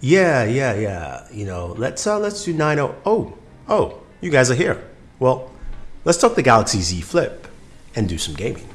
Yeah, yeah, yeah. You know, let's uh let's do 90. Oh, oh, you guys are here. Well, let's talk the Galaxy Z Flip and do some gaming.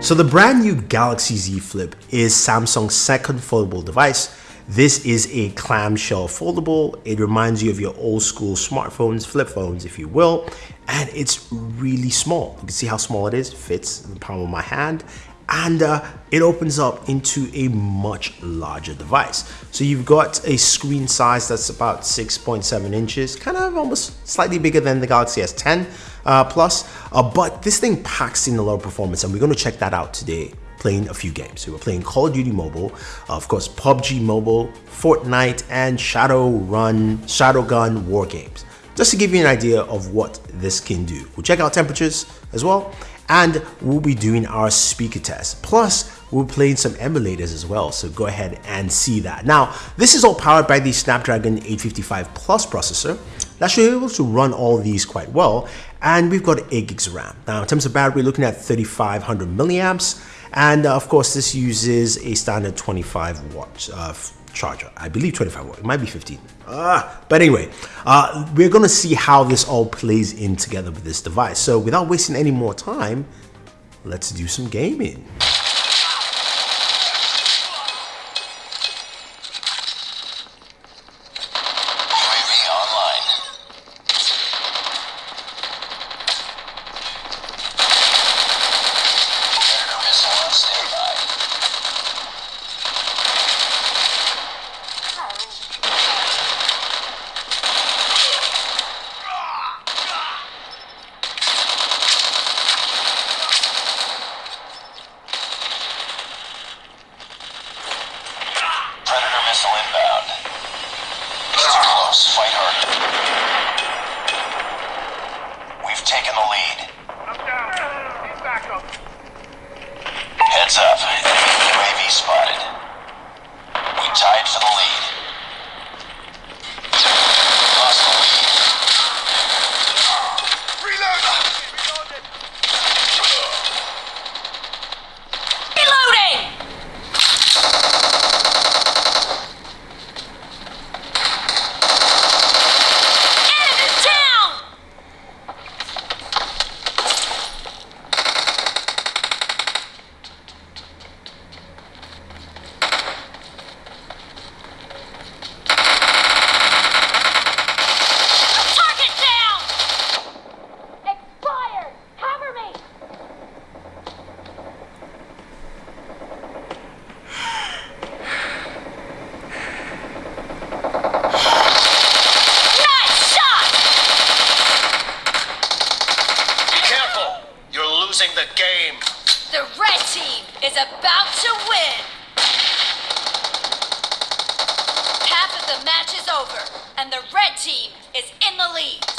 So the brand new Galaxy Z Flip is Samsung's second foldable device. This is a clamshell foldable. It reminds you of your old school smartphones, flip phones, if you will, and it's really small. You can see how small it is, fits in the palm of my hand, and uh, it opens up into a much larger device. So you've got a screen size that's about 6.7 inches, kind of almost slightly bigger than the Galaxy S10 uh, Plus, uh, but this thing packs in a lot of performance and we're gonna check that out today playing a few games. We're playing Call of Duty Mobile, uh, of course PUBG Mobile, Fortnite, and Shadowrun, Shadowgun War Games. Just to give you an idea of what this can do. We'll check out temperatures as well, and we'll be doing our speaker test. Plus, we're playing some emulators as well, so go ahead and see that. Now, this is all powered by the Snapdragon 855 Plus processor that should be able to run all these quite well, and we've got 8 gigs of RAM. Now, in terms of battery, looking at 3500 milliamps, and uh, of course, this uses a standard 25 watt uh, charger. I believe 25 watt, it might be 15. Uh, but anyway, uh, we're gonna see how this all plays in together with this device. So without wasting any more time, let's do some gaming. team is in the lead.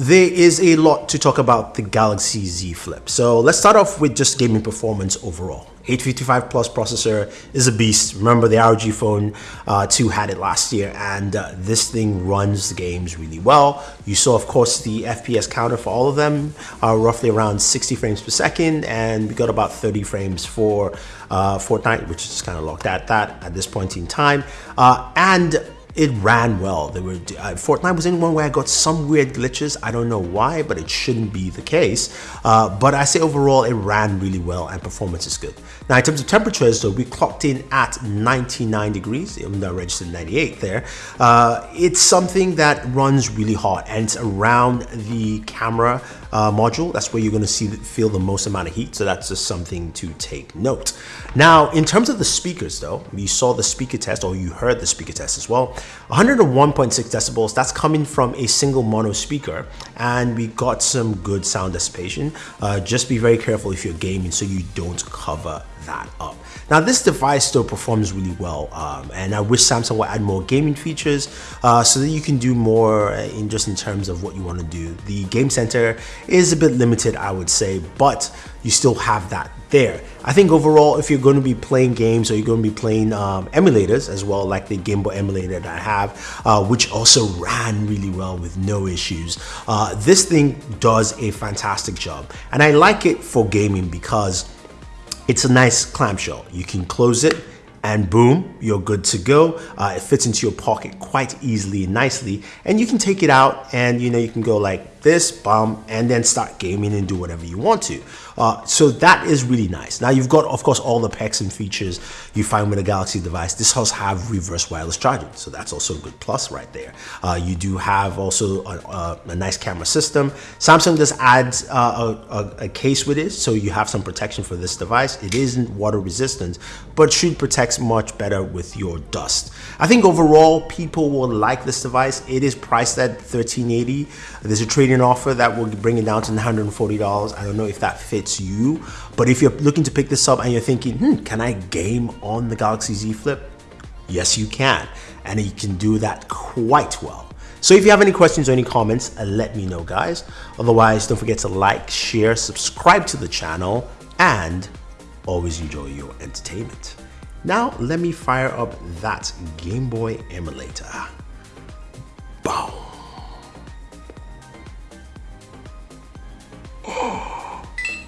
There is a lot to talk about the Galaxy Z Flip. So let's start off with just gaming performance overall. 855 plus processor is a beast. Remember the ROG Phone uh, 2 had it last year and uh, this thing runs the games really well. You saw of course the FPS counter for all of them are roughly around 60 frames per second and we got about 30 frames for uh, Fortnite which is kind of locked at that at this point in time. Uh, and it ran well. There were uh, Fortnite was in one where I got some weird glitches. I don't know why, but it shouldn't be the case. Uh, but I say overall, it ran really well and performance is good. Now, in terms of temperatures, though, we clocked in at 99 degrees, even though I registered 98 there. Uh, it's something that runs really hot and it's around the camera uh, module. That's where you're going to see feel the most amount of heat. So that's just something to take note. Now, in terms of the speakers, though, you saw the speaker test, or you heard the speaker test as well. 101.6 decibels. That's coming from a single mono speaker, and we got some good sound dissipation. Uh, just be very careful if you're gaming, so you don't cover that up. Now this device still performs really well um, and I wish Samsung would add more gaming features uh, so that you can do more in just in terms of what you want to do. The game center is a bit limited I would say but you still have that there. I think overall if you're going to be playing games or you're going to be playing um, emulators as well like the Game Boy emulator that I have uh, which also ran really well with no issues. Uh, this thing does a fantastic job and I like it for gaming because it's a nice clamshell. You can close it and boom, you're good to go. Uh, it fits into your pocket quite easily and nicely. And you can take it out and you know, you can go like this, bum, and then start gaming and do whatever you want to. Uh, so that is really nice. Now you've got, of course, all the pecs and features you find with a Galaxy device. This does have reverse wireless charging, so that's also a good plus right there. Uh, you do have also a, a, a, nice camera system. Samsung does add uh, a, a, case with it, so you have some protection for this device. It isn't water resistant, but should protect much better with your dust. I think overall, people will like this device. It is priced at 1380. There's a trade-in offer that will bring it down to $140. I don't know if that fits you. But if you're looking to pick this up and you're thinking, hmm, can I game on the Galaxy Z Flip? Yes, you can. And you can do that quite well. So if you have any questions or any comments, uh, let me know, guys. Otherwise, don't forget to like, share, subscribe to the channel, and always enjoy your entertainment. Now let me fire up that Game Boy emulator. Boom.